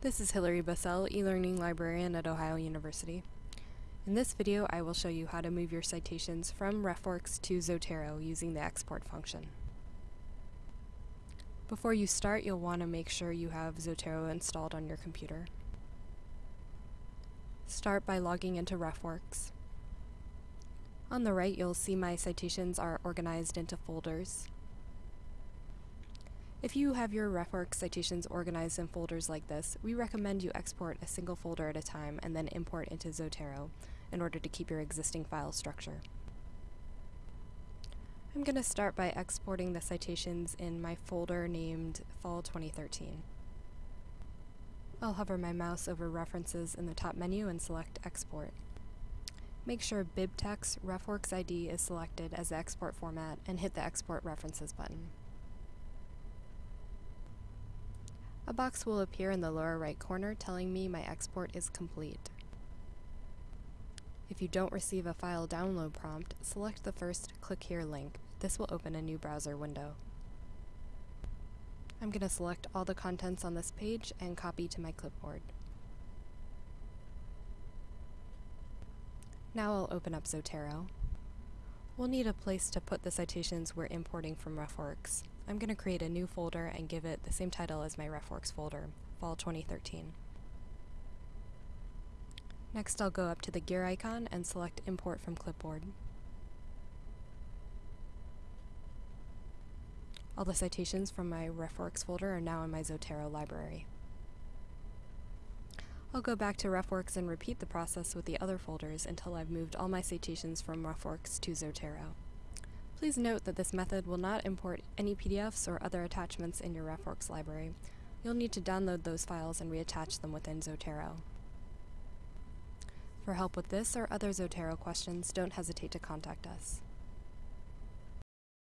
This is Hilary Bassell, e-learning librarian at Ohio University. In this video, I will show you how to move your citations from RefWorks to Zotero using the export function. Before you start, you'll want to make sure you have Zotero installed on your computer. Start by logging into RefWorks. On the right, you'll see my citations are organized into folders. If you have your RefWorks citations organized in folders like this, we recommend you export a single folder at a time and then import into Zotero in order to keep your existing file structure. I'm going to start by exporting the citations in my folder named Fall 2013. I'll hover my mouse over References in the top menu and select Export. Make sure BibTeX RefWorks ID is selected as the export format and hit the Export References button. A box will appear in the lower right corner telling me my export is complete. If you don't receive a file download prompt, select the first Click Here link. This will open a new browser window. I'm going to select all the contents on this page and copy to my clipboard. Now I'll open up Zotero. We'll need a place to put the citations we're importing from RefWorks. I'm going to create a new folder and give it the same title as my RefWorks folder, Fall 2013. Next I'll go up to the gear icon and select Import from Clipboard. All the citations from my RefWorks folder are now in my Zotero library. I'll go back to RefWorks and repeat the process with the other folders until I've moved all my citations from RefWorks to Zotero. Please note that this method will not import any PDFs or other attachments in your RefWorks library. You'll need to download those files and reattach them within Zotero. For help with this or other Zotero questions, don't hesitate to contact us.